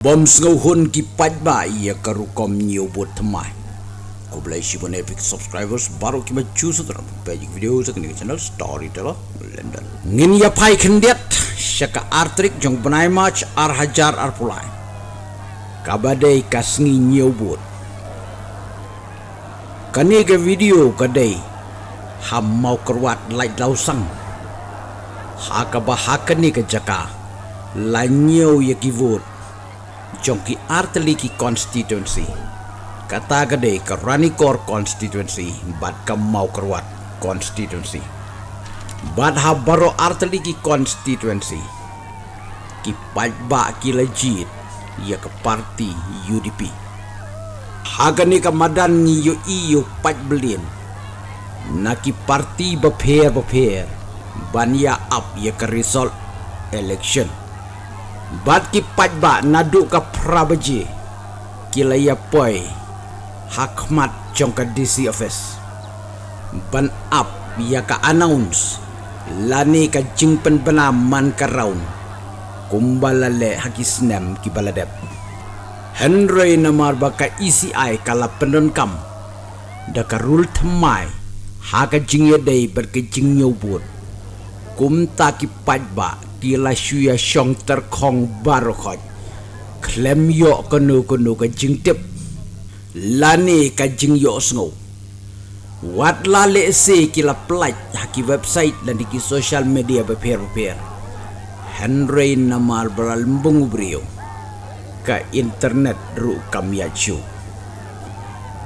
Bom sngau hun ki paj ba ia karu kom themai. Ko belai si bon epic subscribers baru ki maju sutram page video sa kini channel storyteller London. Ngin ya pai kendiat syaka artrik jong benai match ar hajar ar pulai. Kabadai kasngi nhiều buat. Kani ke video kadai ham mau kerwat lai lau sang. Ha ka ba ha kani ke jaka. La nhiều ya ki jongki arteli ki constituency kata gede ke ranikor constituency bad ke mau kerwat constituency bad ha baro arteli ki constituency ki pajba ki legit ya ke parti UDP hagani ke madan yo iyo paj belin. Na ki parti beper beper ban ya up ya ke result election Bat ki pajba naduk ka prabaji. Kila ya poi Hakmat jong ka DC office. Ban up ya ka announce Lani ka jingpen bena man ka raun. Kumbala le haki snem ki baladep. Henry namar baka ECI kala pendon kam. Da ka rule temai Haka jingya day berke jingyo bud Kumta ki pajba tila shuya shong ter kong baro khoj klem yo kono kono ka jing tip. Lani ka jing yo sngo wat la le se kila plaj haki website dan di social media beper beper Henry namal beral mbungu brio ka internet ru kam ya chu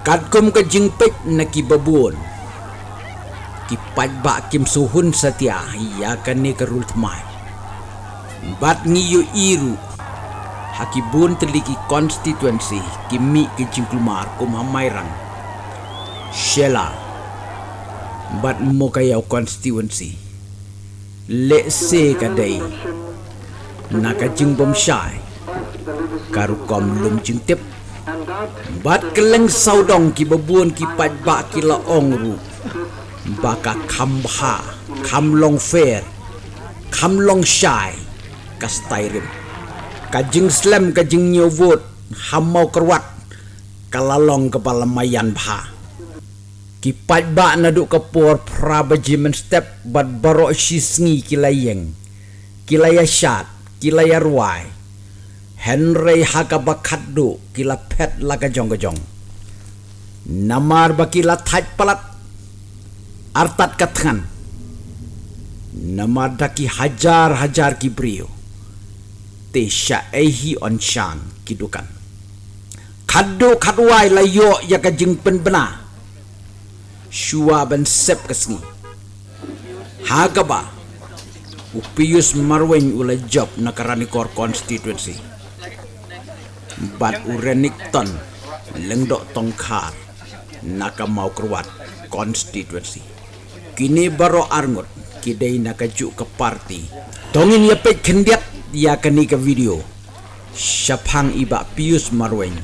ka jing pek na ki babuon ki pajba kim suhun satia ya kan ni ka rult mai bat ngiyo iru. Hakibun teliki constituency kimi ke jingklumar kum hamairang shela. Bat mo kayaw constituency le se kadai. Naka jingbom shai karu kom lum jingtip bat keleng saudong ki babun ki pajba ki la ongru baka kambha kamlong fair. Kamlong shai kastairim kajing slam kajing nyovot hamau kerwat kalalong kepala mayan bha kipat ba nadu kapur prabaji men step bad baro shisngi kilayeng. Kilaya shat kilaya ruai. Henry haka bakaddu kila pet laga jong jong namar bakila thaj palat artat katkan namar daki hajar hajar kibrio te sha ehi on shan kidukan. Kado kadwai layo ya ka jing pen bena. Shua ben sep kasngi hagaba upius marwen ula job na karani kor constituency. Bat urenikton lengdok naka mau kerwat constituency. Kini baro arngut kidai naka juk ke parti. Tongin ya pek kendiat ya kani ka video. Syapang iba pius marwen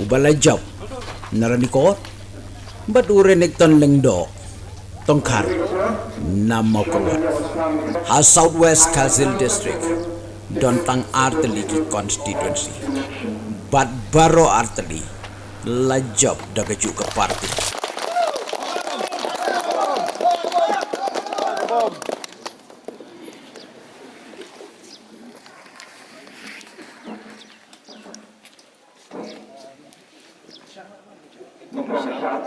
ubala job narani ko bat urenek ton lengdo tongkar. Nama kuat. Ha southwest Kazil district. Dontang arteli ki constituency bat baro arteli. La job daga ke parti Ayo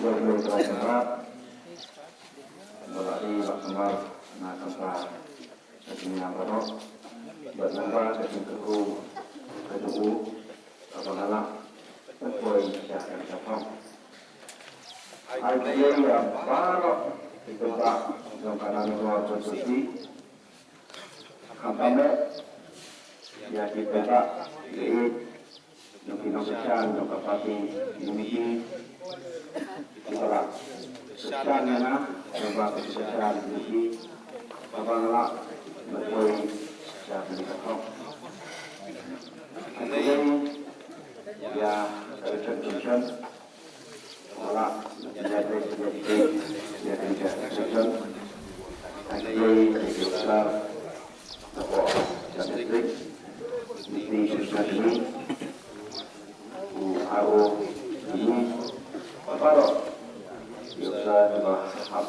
berdoa berarti maksimal nak kembali ke sini apa toh berjumpa ke sini keku apa nama berpoin siapa siapa Ayo yang ya yung kinakasyan, yung kapatid, lumigi, wala. Kasyan na na, yung bakit kasyan, lumigi, kapangala, nagpoy sa pinikakong. At ngayon, ya, reception, wala, nangyayari sa nagpoy, ya, reception, at ngayon, nagpoy sa ako, sa district, di susah ini aro ini apa bisa juga hab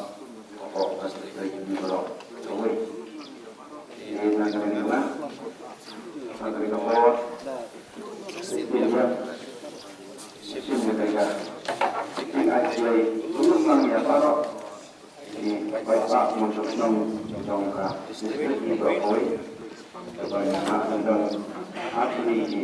kok pasti dari ini kalau kawai ini nak kena nak nak kena kawat setiap setiap mereka ini actually turun nang ya paro di baik tentang asli di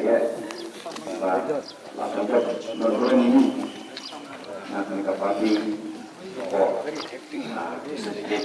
ya di di lakukan sedikit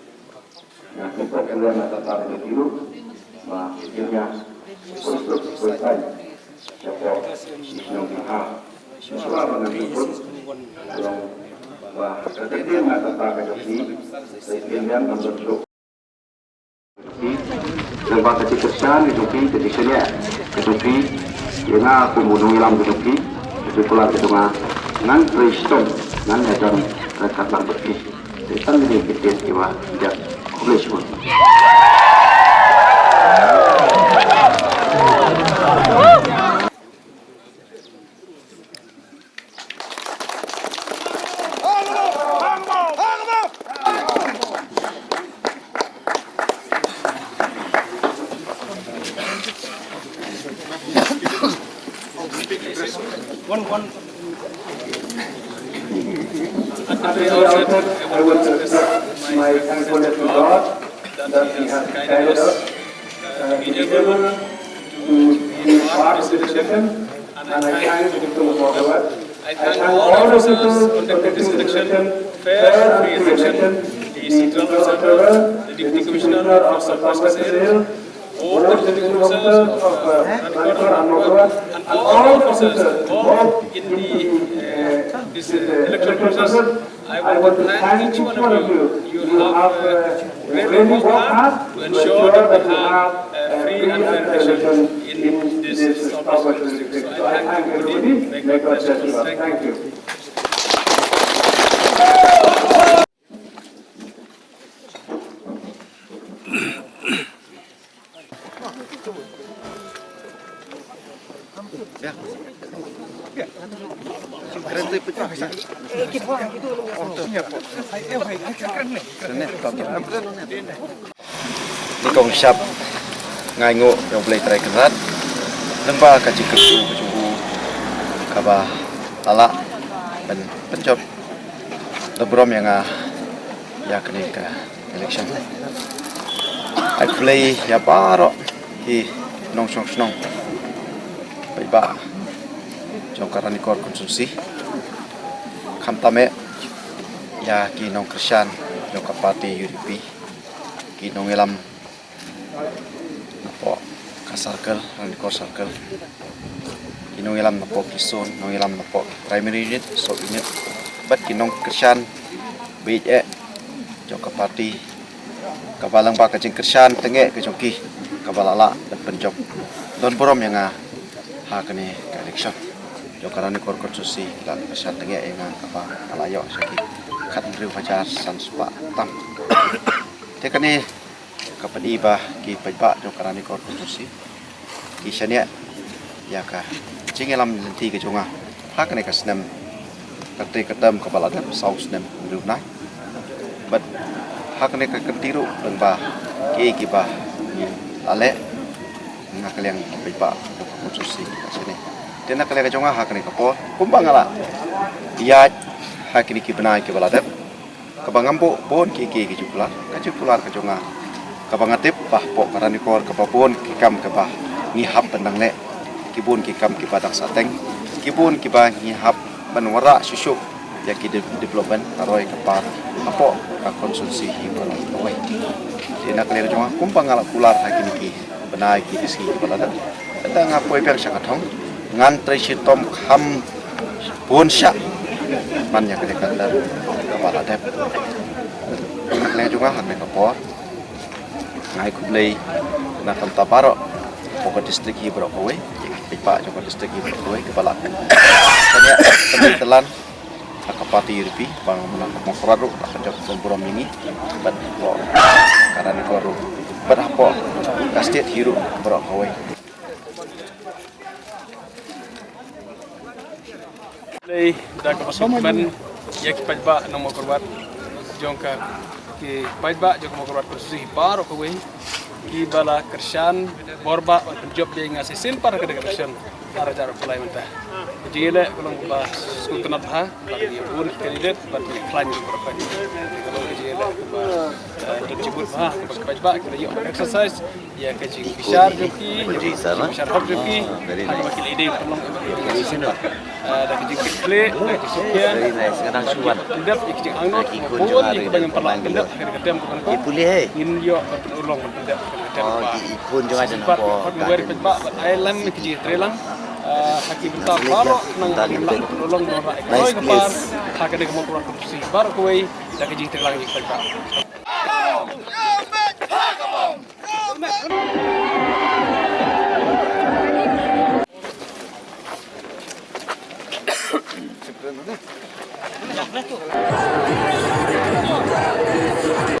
Yang kita kalian tetap di biru Bah, akhirnya untuk selesai Siapa yang maha Selama menjemput Kalau Wah, ketika nggak tentang kejoki Sehingga membentuk Lembah kecil kerjaan kejoki Jadi sini kejoki Yang aku bunuh ilam kejoki Jadi pula kedua Nan Kristum Nan Edan Rekat Lambeki Jadi kan ini kita Iwa Tidak お願いします。Of this session, and I thank the word. I thank all this election, fair free election, the central observer, the deputy commissioner of all the executive officers of uh, and all officers involved in the uh, this uh, process. I want to thank each one of you. You have uh, really hard to ensure that we have a free and fair election in this southwest district. So I thank everybody. May God bless you. Thank you. ni kong siap ngai ngo yang boleh try lemba kaji kesu keju kaba lala dan pencop. Lebrom yang ah ya kene ka election. I play ya baro hi nong song snong bai ba jong karani kor konsumsi. Kam tame ya ki nong krisyan jong kapati yuripi ki nong elam. Napo ka circle rani kor circle ki nong elam napo kison nong elam napo primary unit so unit bat ki nong krisyan bij e jong kapati kabalang ba kajing krisyan tenge ke jongki kabalala dan penjok. Don borom yang ah ha kene ka election jong karani kor konsusi la krisyan tenge yang ah kapa alayo saki kat riu fajar san spa tam. Te kane kapan iba ki pajba jong karani kor konsusi ki shania ya ka jingelam lenti ke jonga. Ha kane ka snem kate katam kabala dan sau snem riu nai. But hak ne kentiru deng ba ki ki ba ale ngak yang ki ba khususi sini tena kale ka jonga hak ne kumbang ala. Ya hak ni ki benai ki baladep ka bangampo pon ki ki ki jupla ka jupla ka jonga ka bangatip bah po karani kor ka ba pon ki kam ka ba ni hap pendang ne kibun kikam kipadang sateng. Kibun kiba ngihap menwara susu. Ya ki development taroi kapar apo ka konsumsi hiburan kawai di nak kumpang ala kular hakin ki benai ki disi balada ta ngapoi per sakathong ngan tresitom kham pun syak man ya kete kata kepala dep. Nak lera jonga hak ngai kublei na kam taparo pokok distrik hiburan kawai Pak Joko Distrik Ibu Kue Kepala Tanya Tanya Telan Akapati Irpi Bang Menang Mokroru Akan Joko Sempuro Mini Bat Ko Karena ni Koru Bat Hapo Kastiat Hiru Bro Kue Lei dah ke pasukan ya ki pajba nang mo korbat jongka ki pajba jong mo korbat kursi baro ko we ki bala kershan borba job dia ngasi simpar ke kershan ara jar pulai mentah. Jile kulong ba skul tenat ha bagi pun kandidat bagi klaim di berapa ni kalau jile ba dan cibut ha bagi pajba kita yuk exercise ya ke jing bishar joki bishar hok joki ha bagi ide tolong di sini dah ke jing kle dah ke sekian Very nice. Kadang suan. kendap ikut angot ikut banyak perlang kendap akhir kedam ke mana Pulih eh. in yo ulong kendap kendap Oh, ikun juga ada nampak. pat ba island mi kiji trelang haki benta baro nang ulong no ra Nice place. haka de mo kurang kusi baro kuai जाके जीत लगा निकल Thank you.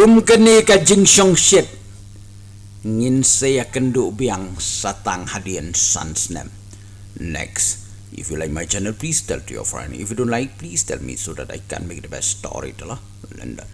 Kum keni ka jing shong shit. Ngin saya kendu biang satang hadian sansnem. Next, if you like my channel, please tell to your friend. If you don't like, please tell me so that I can make the best story to la. London.